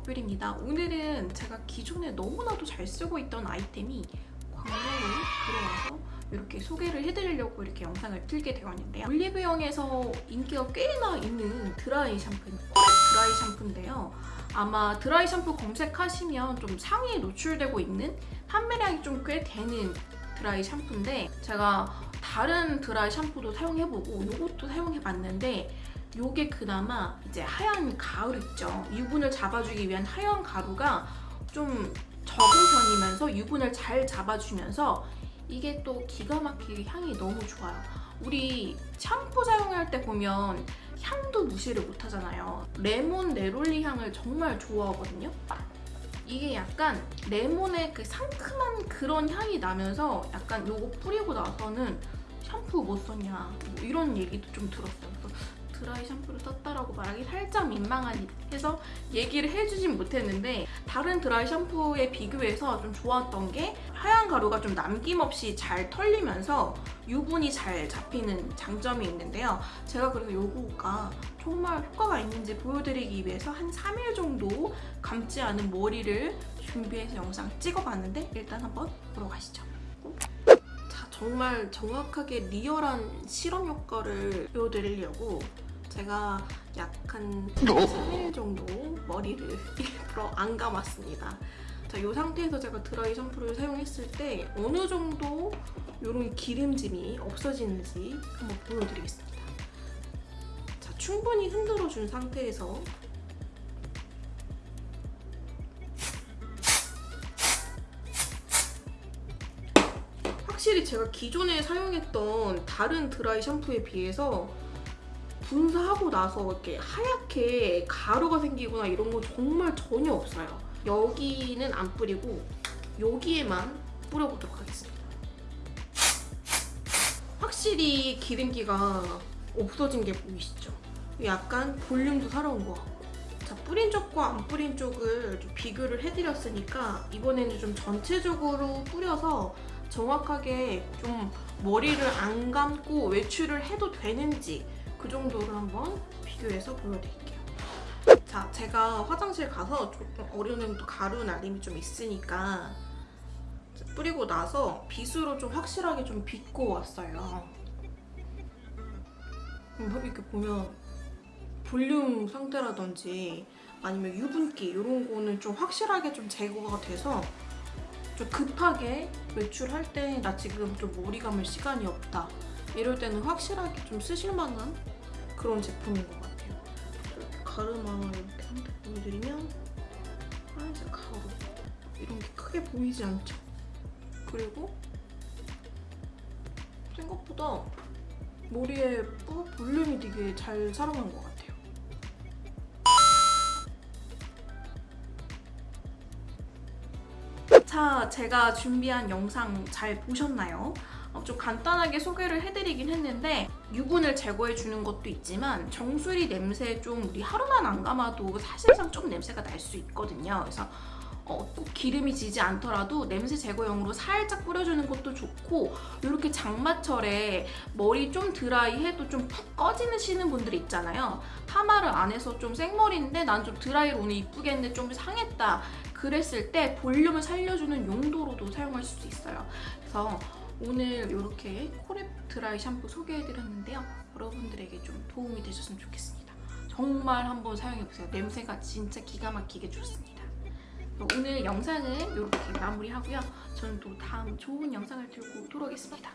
머플입니다. 오늘은 제가 기존에 너무나도 잘 쓰고 있던 아이템이 광고로 들어와서 이렇게 소개를 해드리려고 이렇게 영상을 틀게 되었는데요. 올리브영에서 인기가 꽤나 있는 드라이 샴푸, 어, 드라이 샴푸인데요. 아마 드라이 샴푸 검색하시면 좀 상위에 노출되고 있는 판매량이 좀 꽤 되는 드라이 샴푸인데 제가 다른 드라이 샴푸도 사용해보고 이것도 사용해봤는데 요게 그나마 이제 하얀 가루 있죠. 유분을 잡아주기 위한 하얀 가루가 좀 적은 편이면서 유분을 잘 잡아주면서 이게 또 기가 막히게 향이 너무 좋아요. 우리 샴푸 사용할 때 보면 향도 무시를 못 하잖아요. 레몬 네롤리 향을 정말 좋아하거든요. 이게 약간 레몬의 그 상큼한 그런 향이 나면서 약간 요거 뿌리고 나서는 샴푸 못 썼냐 뭐 이런 얘기도 좀 들었어요. 드라이 샴푸를 썼다라고 말하기 살짝 민망해서 얘기를 해주진 못했는데 다른 드라이 샴푸에 비교해서 좀 좋았던 게 하얀 가루가 좀 남김없이 잘 털리면서 유분이 잘 잡히는 장점이 있는데요. 제가 그래서 요거가 정말 효과가 있는지 보여드리기 위해서 한 3일 정도 감지 않은 머리를 준비해서 영상 찍어봤는데 일단 한번 보러 가시죠. 자, 정말 정확하게 리얼한 실험 효과를 보여드리려고 제가 약 한 3일 정도 머리를 일부러 안 감았습니다. 자, 이 상태에서 제가 드라이 샴푸를 사용했을 때 어느 정도 이런 기름짐이 없어지는지 한번 보여드리겠습니다. 자, 충분히 흔들어준 상태에서 확실히 제가 기존에 사용했던 다른 드라이 샴푸에 비해서 분사하고 나서 이렇게 하얗게 가루가 생기거나 이런 거 정말 전혀 없어요. 여기는 안 뿌리고 여기에만 뿌려보도록 하겠습니다. 확실히 기름기가 없어진 게 보이시죠? 약간 볼륨도 살아온 것 같고 자, 뿌린 쪽과 안 뿌린 쪽을 좀 비교를 해드렸으니까 이번에는 좀 전체적으로 뿌려서 정확하게 좀 머리를 안 감고 외출을 해도 되는지 그 정도를 한번 비교해서 보여드릴게요. 자, 제가 화장실 가서 조금 어느 정도 가루 날림이 좀 있으니까 뿌리고 나서 빗으로 좀 확실하게 좀 빗고 왔어요. 이렇게 보면 볼륨 상태라든지 아니면 유분기 이런 거는 좀 확실하게 좀 제거가 돼서 좀 급하게 외출할 때 나 지금 좀 머리 감을 시간이 없다 이럴 때는 확실하게 좀 쓰실 만한 그런 제품인 것 같아요. 가르마 이렇게 한번 보여드리면 하얀색 가루 이런 게 크게 보이지 않죠? 그리고 생각보다 머리에 볼륨이 되게 잘 살아난 것 같아요. 자, 제가 준비한 영상 잘 보셨나요? 어, 좀 간단하게 소개를 해드리긴 했는데 유분을 제거해주는 것도 있지만 정수리 냄새 좀 우리 하루만 안 감아도 사실상 좀 냄새가 날 수 있거든요. 그래서 어, 꼭 기름이 지지 않더라도 냄새 제거용으로 살짝 뿌려주는 것도 좋고 이렇게 장마철에 머리 좀 드라이해도 좀 푹 꺼지시는 분들 있잖아요. 파마를 안 해서 좀 생머리인데 난 좀 드라이로 오늘 이쁘게 했는데 좀 상했다. 그랬을 때 볼륨을 살려주는 용도로도 사용할 수 있어요. 그래서 오늘 이렇게 코랩 드라이 샴푸 소개해드렸는데요. 여러분들에게 좀 도움이 되셨으면 좋겠습니다. 정말 한번 사용해보세요. 냄새가 진짜 기가 막히게 좋습니다. 오늘 영상은 이렇게 마무리하고요. 저는 또 다음 좋은 영상을 들고 돌아오겠습니다.